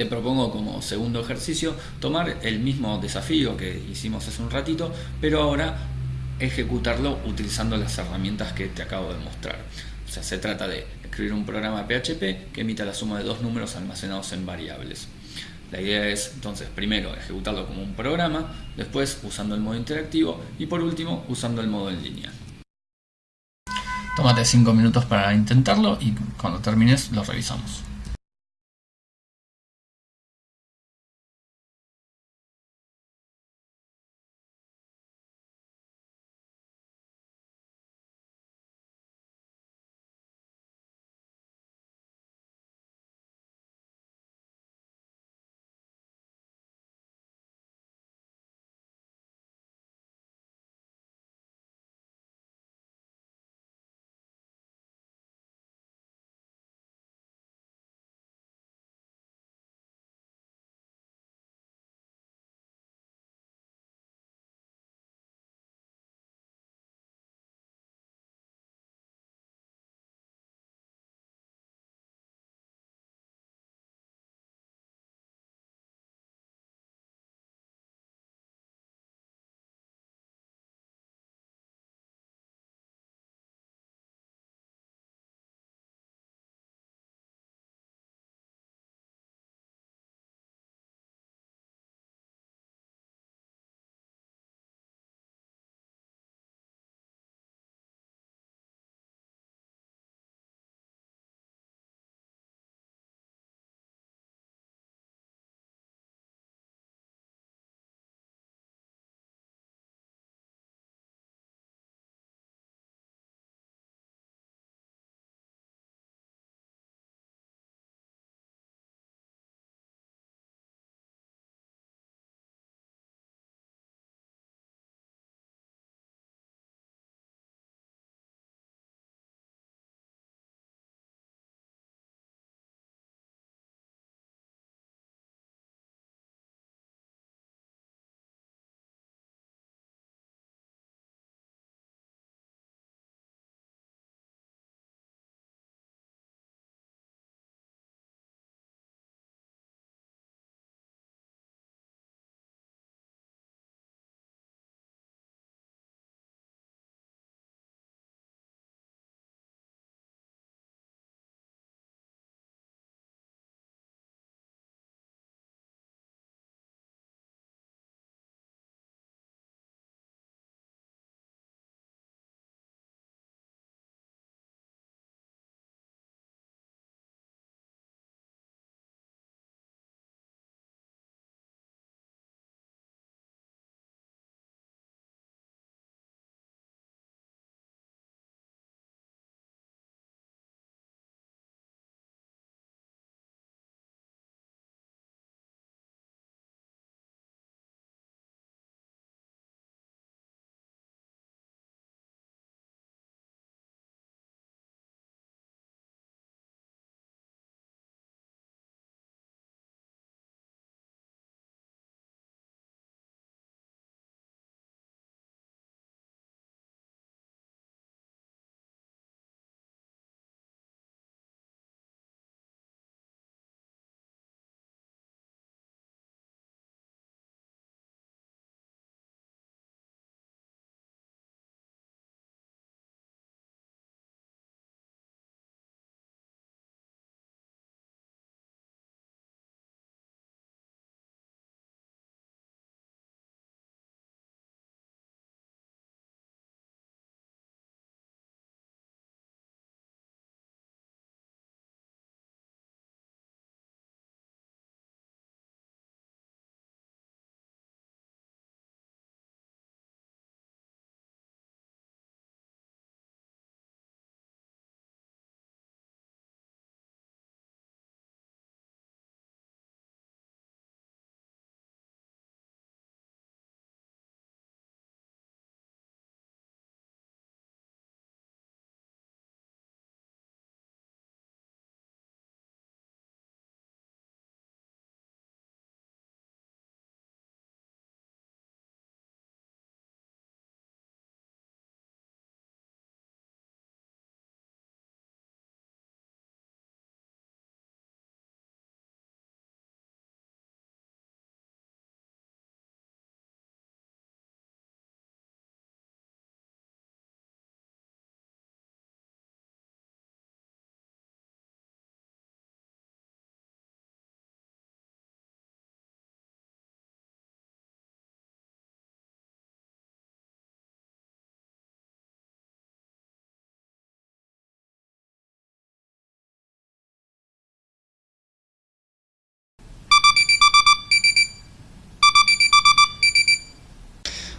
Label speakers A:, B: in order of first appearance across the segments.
A: te propongo como segundo ejercicio tomar el mismo desafío que hicimos hace un ratito, pero ahora ejecutarlo utilizando las herramientas que te acabo de mostrar. O sea, se trata de escribir un programa PHP que emita la suma de dos números almacenados en variables. La idea es entonces primero ejecutarlo como un programa, después usando el modo interactivo y por último usando el modo en línea. Tómate 5 minutos para intentarlo y cuando termines lo revisamos.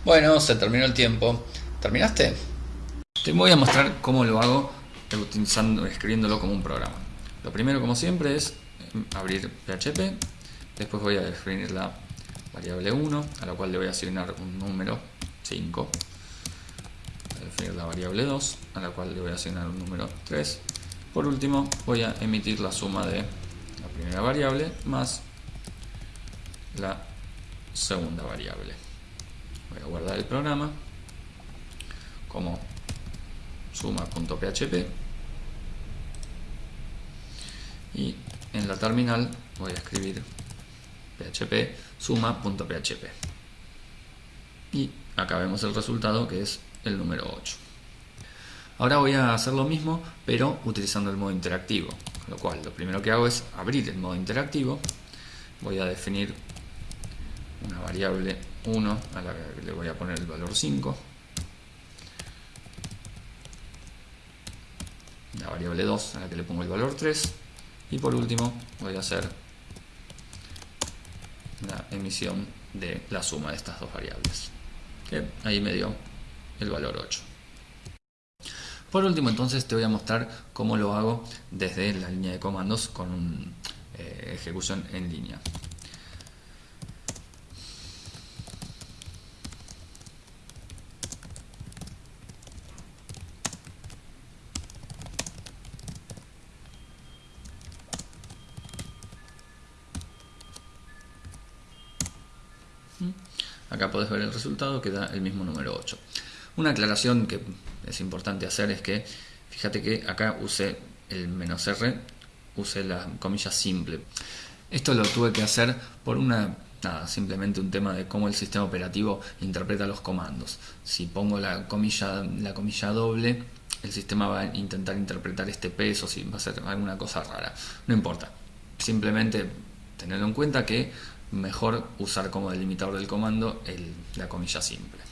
A: Bueno, se terminó el tiempo. ¿Terminaste? Te voy a mostrar cómo lo hago utilizando, escribiéndolo como un programa. Lo primero, como siempre, es em, abrir PHP. Después voy a definir la variable 1, a la cual le voy a asignar un número 5. Voy a definir la variable 2, a la cual le voy a asignar un número 3. Por último, voy a emitir la suma de la primera variable más la segunda variable. Voy a guardar el programa como suma.php y en la terminal voy a escribir php suma.php y acá vemos el resultado que es el número 8 ahora voy a hacer lo mismo pero utilizando el modo interactivo lo cual lo primero que hago es abrir el modo interactivo. Voy a definir una variable 1 a la que le voy a poner el valor 5 la variable 2 a la que le pongo el valor 3 y por último voy a hacer la emisión de la suma de estas dos variables que ahí me dio el valor 8 por último entonces te voy a mostrar cómo lo hago desde la línea de comandos con eh, ejecución en línea Acá podés ver el resultado que da el mismo número 8. Una aclaración que es importante hacer es que, fíjate que acá usé el menos "-r", usé la comilla simple. Esto lo tuve que hacer por una nada, simplemente un tema de cómo el sistema operativo interpreta los comandos. Si pongo la comilla, la comilla doble, el sistema va a intentar interpretar este peso, si va a ser alguna cosa rara. No importa. Simplemente tenerlo en cuenta que mejor usar como delimitador del comando la comilla simple.